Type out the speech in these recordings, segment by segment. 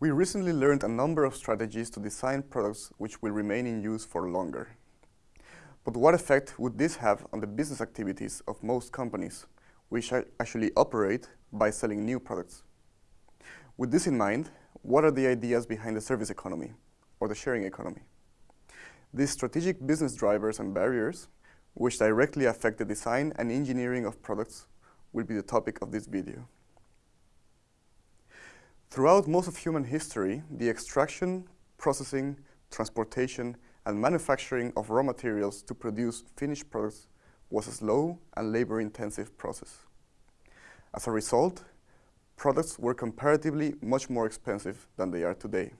We recently learned a number of strategies to design products which will remain in use for longer. But what effect would this have on the business activities of most companies, which actually operate by selling new products? With this in mind, what are the ideas behind the service economy, or the sharing economy? These strategic business drivers and barriers, which directly affect the design and engineering of products, will be the topic of this video. Throughout most of human history, the extraction, processing, transportation, and manufacturing of raw materials to produce finished products was a slow and labor-intensive process. As a result, products were comparatively much more expensive than they are today,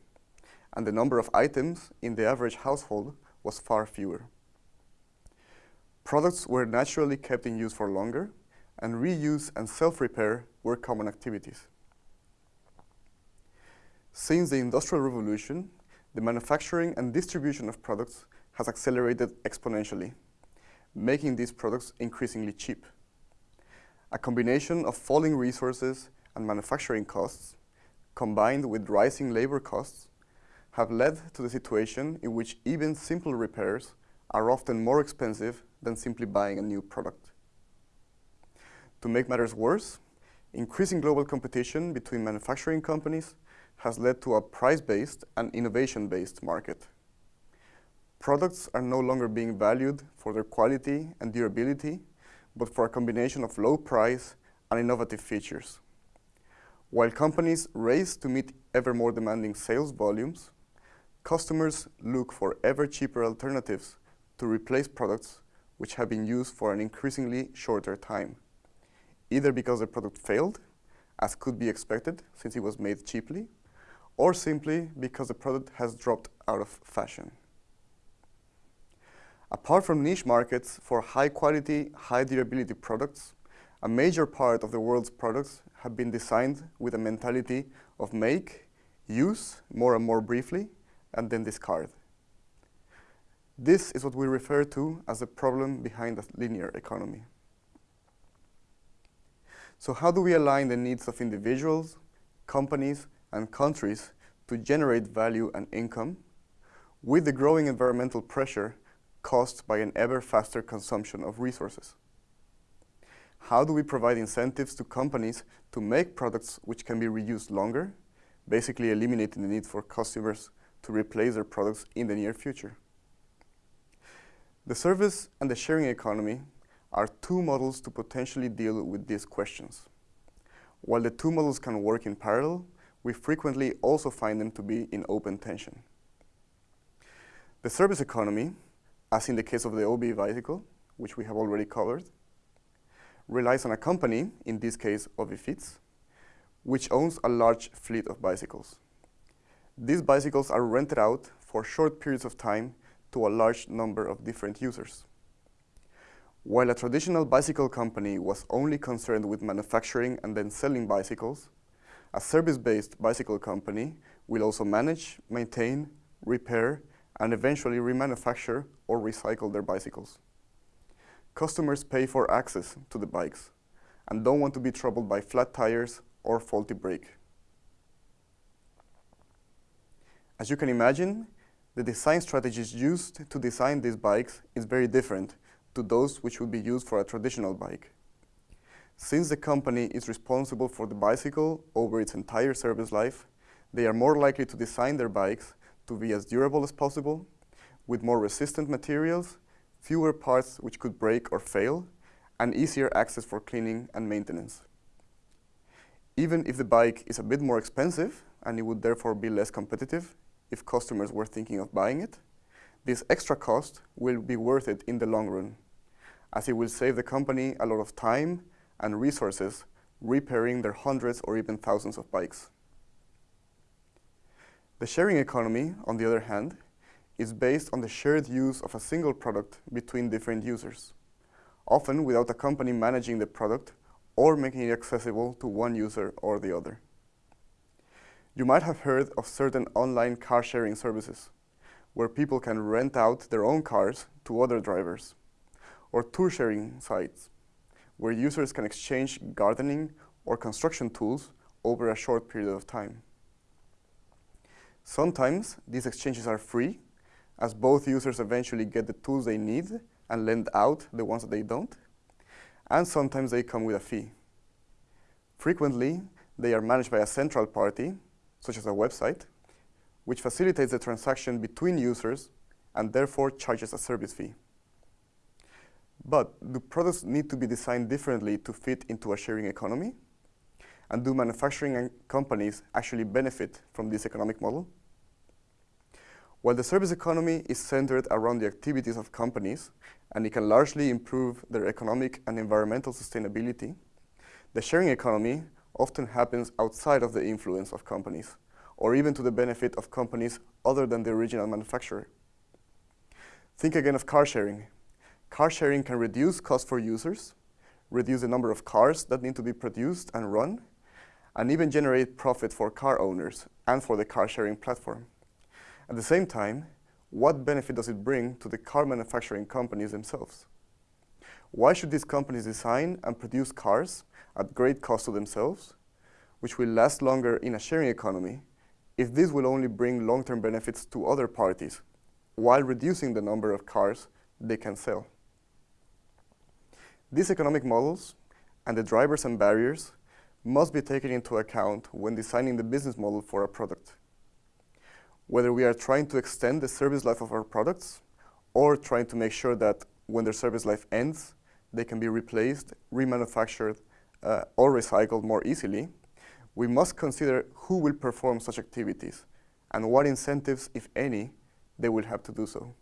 and the number of items in the average household was far fewer. Products were naturally kept in use for longer, and reuse and self-repair were common activities. Since the Industrial Revolution, the manufacturing and distribution of products has accelerated exponentially, making these products increasingly cheap. A combination of falling resources and manufacturing costs, combined with rising labor costs, have led to the situation in which even simple repairs are often more expensive than simply buying a new product. To make matters worse, increasing global competition between manufacturing companies has led to a price-based and innovation-based market. Products are no longer being valued for their quality and durability, but for a combination of low price and innovative features. While companies race to meet ever more demanding sales volumes, customers look for ever cheaper alternatives to replace products which have been used for an increasingly shorter time, either because the product failed, as could be expected since it was made cheaply, or simply because the product has dropped out of fashion. Apart from niche markets for high quality, high durability products, a major part of the world's products have been designed with a mentality of make, use more and more briefly, and then discard. This is what we refer to as the problem behind the linear economy. So how do we align the needs of individuals, companies, and countries to generate value and income with the growing environmental pressure caused by an ever faster consumption of resources? How do we provide incentives to companies to make products which can be reused longer, basically eliminating the need for customers to replace their products in the near future? The service and the sharing economy are two models to potentially deal with these questions. While the two models can work in parallel, we frequently also find them to be in open tension. The service economy as in the case of the OV bicycle, which we have already covered, relies on a company, in this case OV-fiets, which owns a large fleet of bicycles. These bicycles are rented out for short periods of time to a large number of different users. While a traditional bicycle company was only concerned with manufacturing and then selling bicycles, a service-based bicycle company will also manage, maintain, repair, and eventually remanufacture or recycle their bicycles. Customers pay for access to the bikes and don't want to be troubled by flat tires or faulty brake. As you can imagine, the design strategies used to design these bikes is very different to those which would be used for a traditional bike. Since the company is responsible for the bicycle over its entire service life, they are more likely to design their bikes to be as durable as possible, with more resistant materials, fewer parts which could break or fail, and easier access for cleaning and maintenance. Even if the bike is a bit more expensive, and it would therefore be less competitive if customers were thinking of buying it, this extra cost will be worth it in the long run, as it will save the company a lot of time and resources repairing their hundreds or even thousands of bikes. The sharing economy, on the other hand, is based on the shared use of a single product between different users, often without a company managing the product or making it accessible to one user or the other. You might have heard of certain online car sharing services, where people can rent out their own cars to other drivers, or tour sharing sites, where users can exchange gardening or construction tools over a short period of time. Sometimes these exchanges are free, as both users eventually get the tools they need and lend out the ones that they don't, and sometimes they come with a fee. Frequently, they are managed by a central party, such as a website, which facilitates the transaction between users and therefore charges a service fee. But do products need to be designed differently to fit into a sharing economy? And do manufacturing companies actually benefit from this economic model? While the service economy is centered around the activities of companies, and it can largely improve their economic and environmental sustainability, the sharing economy often happens outside of the influence of companies, or even to the benefit of companies other than the original manufacturer. Think again of car sharing. Car sharing can reduce costs for users, reduce the number of cars that need to be produced and run, and even generate profit for car owners and for the car sharing platform. At the same time, what benefit does it bring to the car manufacturing companies themselves? Why should these companies design and produce cars at great cost to themselves, which will last longer in a sharing economy, if this will only bring long-term benefits to other parties, while reducing the number of cars they can sell? These economic models and the drivers and barriers must be taken into account when designing the business model for a product. Whether we are trying to extend the service life of our products or trying to make sure that when their service life ends, they can be replaced, remanufactured, uh, or recycled more easily, we must consider who will perform such activities and what incentives, if any, they will have to do so.